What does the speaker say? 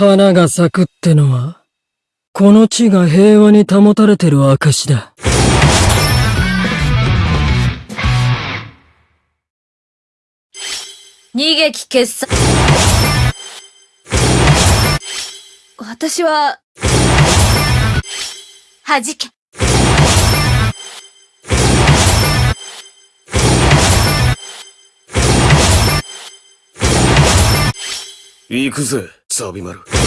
花が咲くってのは、この地が平和に保たれてる証だ。逃げき決済。私は、弾け。行くぜ、ザビマル。